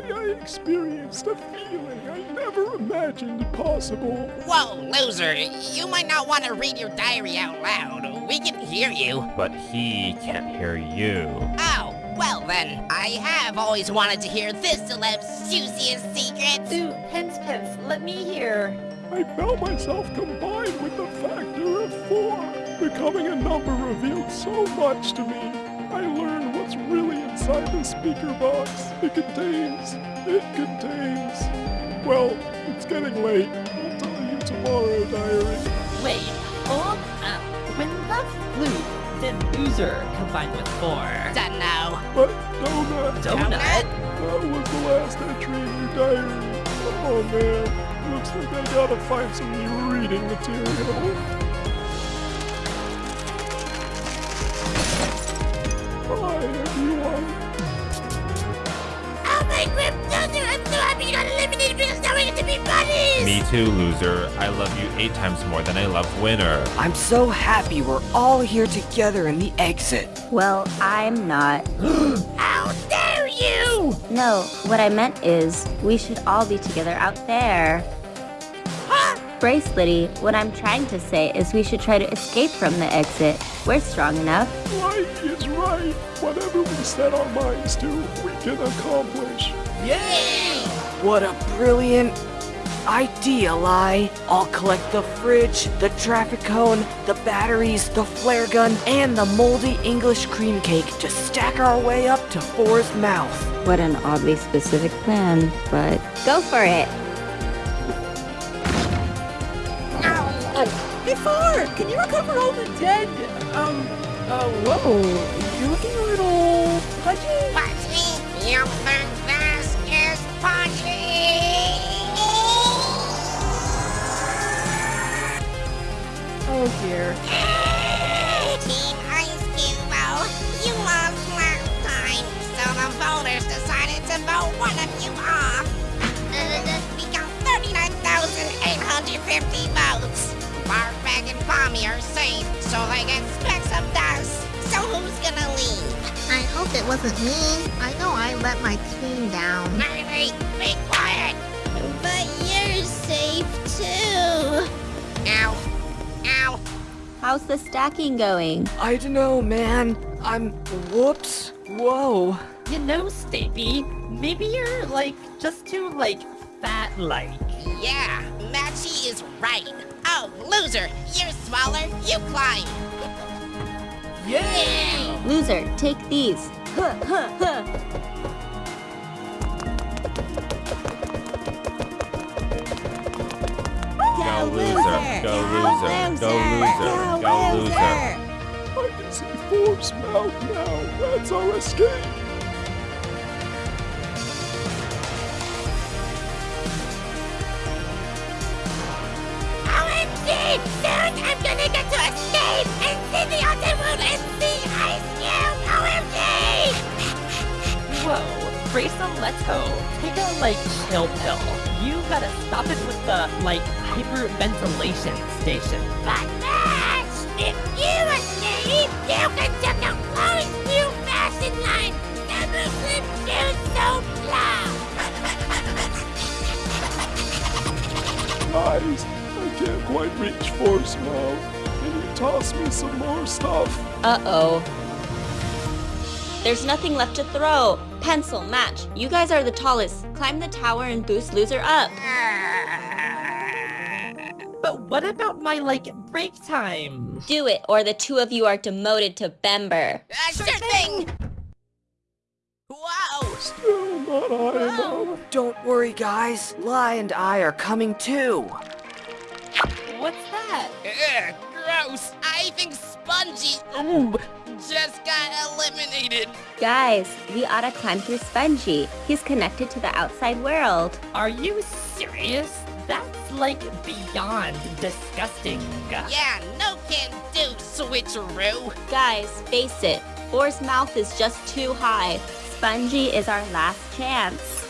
day I experienced a feeling I never imagined possible. Whoa, loser. You might not want to read your diary out loud. We can hear you. But he can't hear you. Oh, well then. I have always wanted to hear this celeb's juiciest secrets. Ooh, Pence Pence, let me hear. I felt myself combined with the factor of four. Becoming a number revealed so much to me. I learned what's really inside the speaker box. It contains, it contains. Well, it's getting late. I'll tell you tomorrow, diary. Wait, hold up. When the flute did loser combined with four? Don't know. But donut, Donut? that was the last entry in your diary. Oh man, looks like I gotta find some new reading material. Hi everyone. Oh my grip, loser! I'm so happy you got eliminated because now we get to be buddies! Me too, loser. I love you eight times more than I love winner. I'm so happy we're all here together in the exit. Well, I'm not. How dare you! No, what I meant is, we should all be together out there. Bracelety, what I'm trying to say is we should try to escape from the exit. We're strong enough. Right is right. Whatever we set our minds to, we can accomplish. Yay! What a brilliant idea, Lai. I'll collect the fridge, the traffic cone, the batteries, the flare gun, and the moldy English cream cake to stack our way up to Four's mouth. What an oddly specific plan, but go for it. Can you recover all the dead? Um, uh, whoa, you're looking a little pudgy. Me! You think this is punchy? Oh dear. Team Ice Cube, you lost last time, so the voters decided to vote one of you off. Uh, we got 39,850 votes. Barfbag and Bomby are safe, so they can spec some dust. So who's gonna leave? I hope it wasn't me. I know I let my team down. Riley, be quiet! But you're safe too. Ow. Ow. How's the stacking going? I don't know, man. I'm. Whoops. Whoa. You know, Stapy, maybe you're like just too like fat-like. Yeah, Matchy is right. Oh, loser, you're smaller, you climb. Yeah. Loser, take these. Huh, huh, huh. Go loser, go loser, go loser, go loser. I can see Forbes' mouth now. That's our escape. Whoa, Grayson Leto, take a like chill pill. You gotta stop it with the like hyperventilation station. But Max! If you escape, you can take a close new fashion line! Never slip shoes so loud! Guys, I can't quite reach Four's mouth. Can you toss me some more stuff? Uh-oh. There's nothing left to throw. Pencil, match. You guys are the tallest. Climb the tower and boost loser up. But what about my like break time? Do it, or the two of you are demoted to Bember. Uh, sure thing! Whoa! Still not high enough. Don't worry, guys. Lai and I are coming too. What's that? Ugh, gross! I think Spongy ooh, just got eliminated. Guys, we ought to climb through Spongy. He's connected to the outside world. Are you serious? That's like beyond disgusting. Yeah, no can do, switcheroo. Guys, face it. Boar's mouth is just too high. Spongy is our last chance.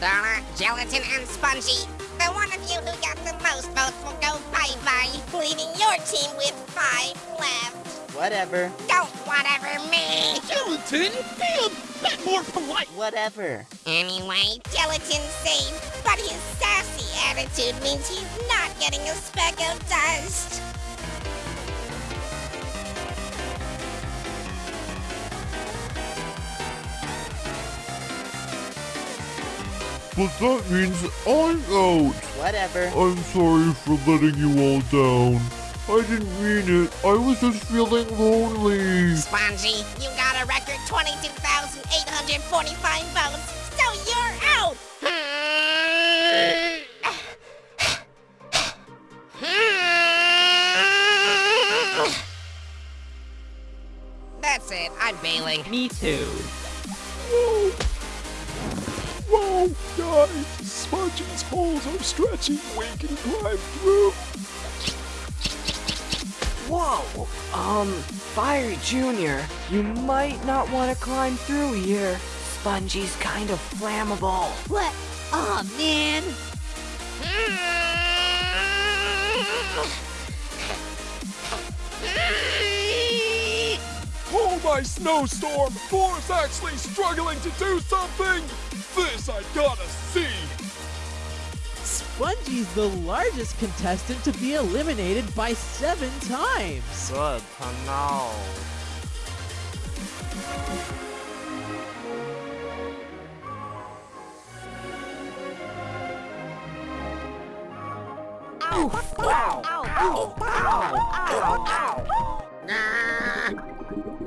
Donna, Gelatin, and Spongy. The one of you who got the most votes will go bye-bye, leaving your team with five left. Whatever. Don't whatever me. Gelatin, be a bit more polite. Whatever. Anyway, Gelatin's safe, but his sassy attitude means he's not getting a speck of dust. But that means I'm out. Whatever. I'm sorry for letting you all down. I didn't mean it. I was just feeling lonely. Spongy, you got a record 22,845 votes, so you're out. That's it. I'm bailing. Me too. Whoa! Whoa, guys! Spongy's holes are stretchy. We can climb through. Whoa! Um, Fiery Jr., you might not want to climb through here. Spongy's kind of flammable. What? Aw, man. Oh, my snowstorm! Four's actually struggling to do something! This I gotta see! Spongy's the largest contestant to be eliminated by seven times. Good to know.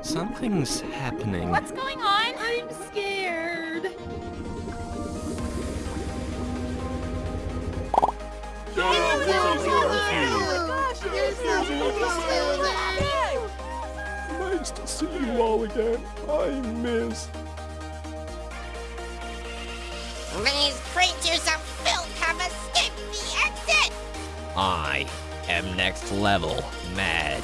Something's happening. What's going on? I'm scared. Nice to see you all again. I miss. These creatures of filth have escaped the exit. I am next level mad.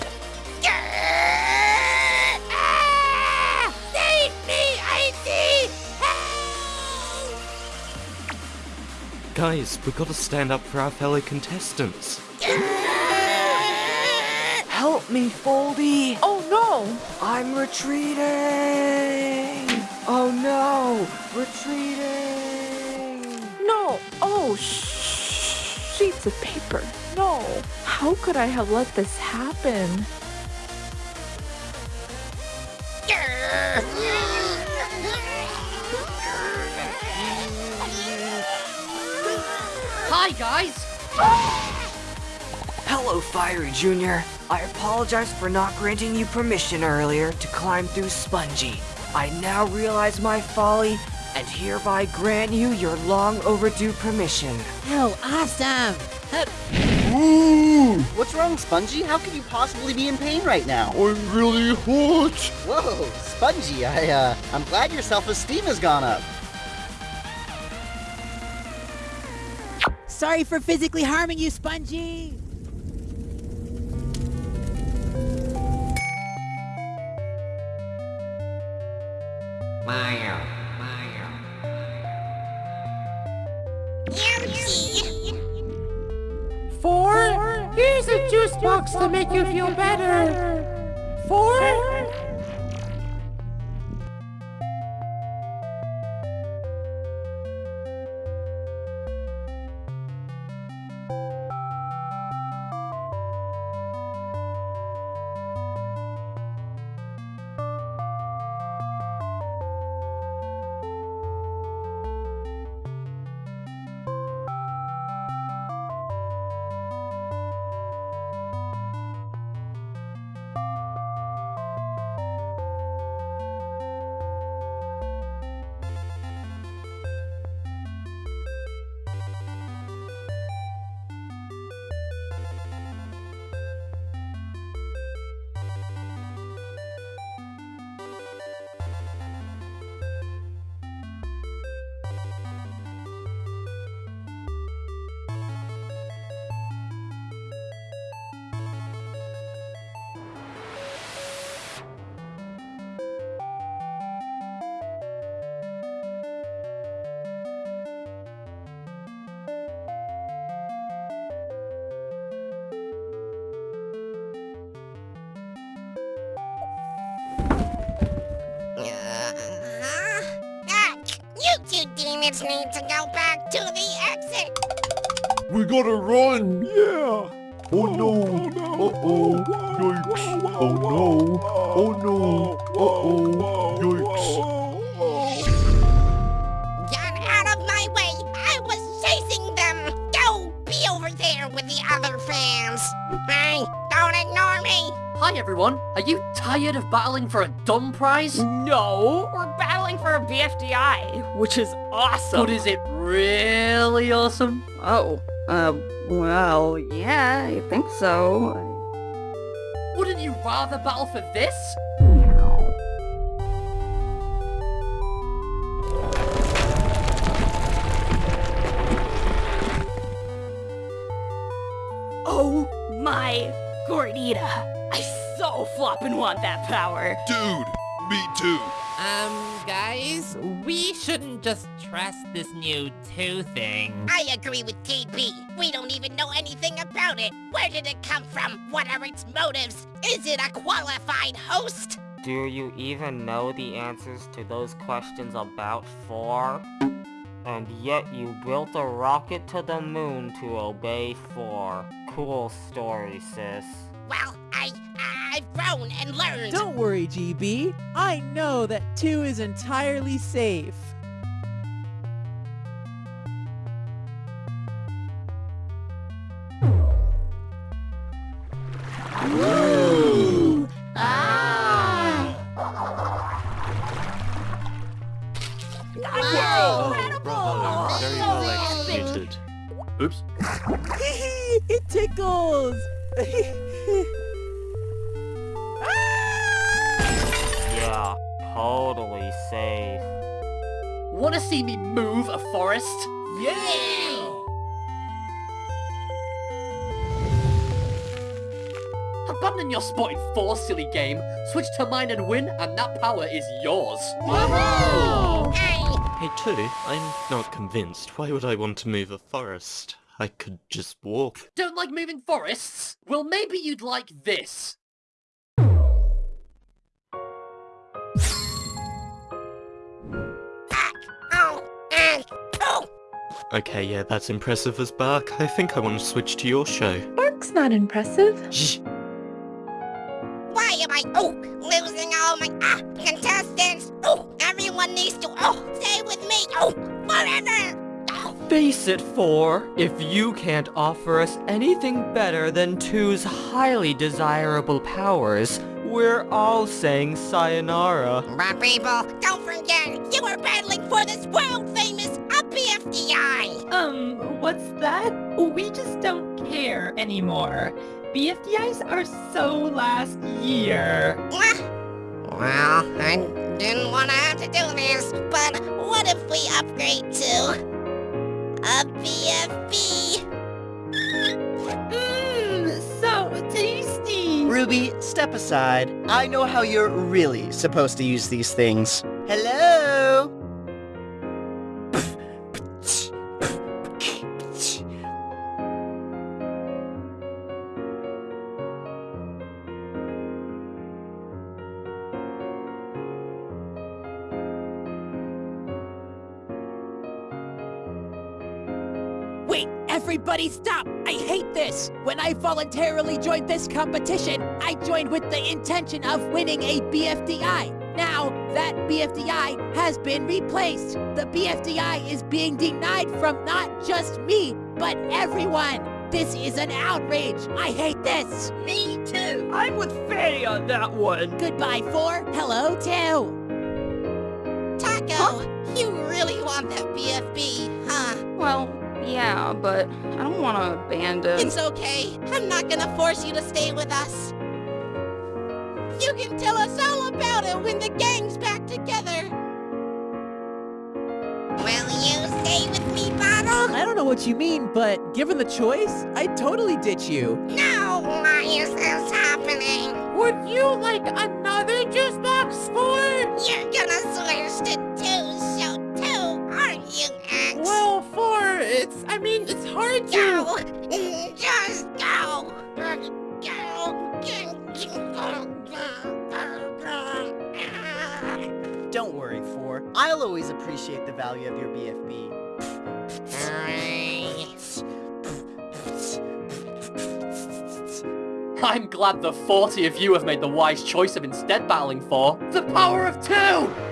Guys, we gotta stand up for our fellow contestants. Help me, Foldy! Oh no! I'm retreating! Oh no! Retreating! No! Oh, shh! Sheets of paper. No! How could I have let this happen? Hi, guys. Hello, Fiery Jr. I apologize for not granting you permission earlier to climb through Spongy. I now realize my folly and hereby grant you your long overdue permission. Oh, awesome. What's wrong, Spongy? How could you possibly be in pain right now? I'm really hot. Whoa, Spongy, I, uh, I'm glad your self-esteem has gone up. Sorry for physically harming you, Spongy. Ouchie! Four? Here's a juice box to make you feel better. Four? Units need to go back to the exit. We gotta run! Yeah! Oh no! Uh-oh! Yikes! Oh no! Oh no! Uh-oh! Yikes! Get out of my way! I was chasing them! Go be over there with the other fans! Hey, don't ignore me! Hi everyone, are you tired of battling for a dumb prize? No, we're battling for a BFDI, which is awesome. But is it really awesome? Oh, uh, well, yeah, I think so. Wouldn't you rather battle for this? Oh my gordita! I so floppin' want that power. Dude, me too. Um, guys, we shouldn't just trust this new two thing. I agree with KB. We don't even know anything about it. Where did it come from? What are its motives? Is it a qualified host? Do you even know the answers to those questions about 4? And yet you built a rocket to the moon to obey 4. Cool story, sis. Well, I, I've grown and learned. Don't worry, GB. I know that 2 is entirely safe. Yeah, totally safe. Wanna see me move a forest? Yeah! Abandon your spot in four, silly game. Switch to mine and win, and that power is yours. Hey, Two, I'm not convinced. Why would I want to move a forest? I could just walk. Don't like moving forests? Well, maybe you'd like this. Okay, yeah, that's impressive as Bark. I think I want to switch to your show. Bark's not impressive. Shh. Why am I oh losing all my ah contestants? Oh, everyone needs to oh stay with me oh forever. Oh, Face it, 4. If you can't offer us anything better than two's highly desirable powers, we're all saying sayonara. but people, don't forget you are battling for this world famous BFDI. Um, what's that? We just don't care anymore. BFDIs are so last year. Well, I didn't want to have to do this, but what if we upgrade to a BFB? Ruby, step aside. I know how you're really supposed to use these things. Hello? Wait, everybody stop! I hate this! When I voluntarily joined this competition, I joined with the intention of winning a BFDI. Now, that BFDI has been replaced. The BFDI is being denied from not just me, but everyone. This is an outrage. I hate this. Me too. I'm with Fanny on that one. Goodbye, four. Hello, two. Taco, you really want that BFB, huh? Well, yeah, but I don't want to abandon. It's okay. I'm not gonna force you to stay with us. You can tell us all about it when the gang's back together. Will you stay with me, Bottle? I don't know what you mean, but given the choice, I'd totally ditch you. No, why is this happening? Would you like another juice box for? You're gonna switch to I mean, it's hard to. Go! Just go! Go! Don't worry, Four. I'll I'll always appreciate the value of your BFB. I'm glad the 40 of you have made the wise choice of instead battling for the power of two!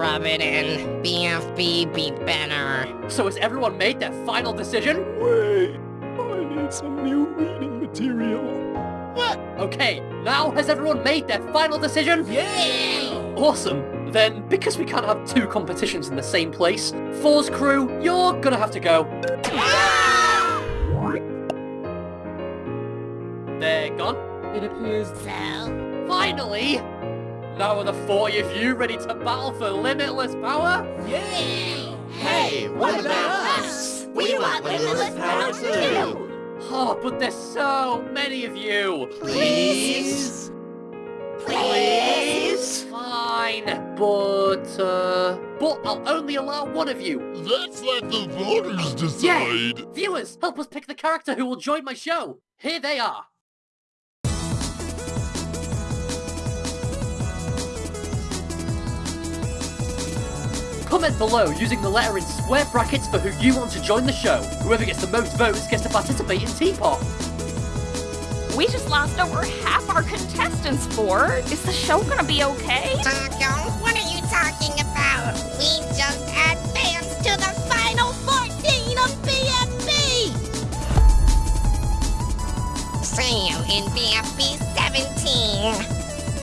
Don't rub it in. BFB be better. So has everyone made their final decision? Wait, I need some new reading material. What? Okay, now has everyone made their final decision? Yeah! Awesome. Then, because we can't have two competitions in the same place, Four's crew, you're gonna have to go. They're gone. It appears so. Finally! Now are the 40 of you ready to battle for limitless power? Yeah! Hey, what about us? We want limitless power too! Oh, but there's so many of you! Please? Please? Fine, but, uh... But I'll only allow one of you! Let's let the voters decide! Yeah! Viewers, help us pick the character who will join my show! Here they are! Comment below using the letter in square brackets for who you want to join the show. Whoever gets the most votes gets to participate in TPOT. We just lost over half our contestants, Four Is the show gonna be okay? Taco, what are you talking about? We just advanced to the final 14 of BFB! Sam in BFB 17.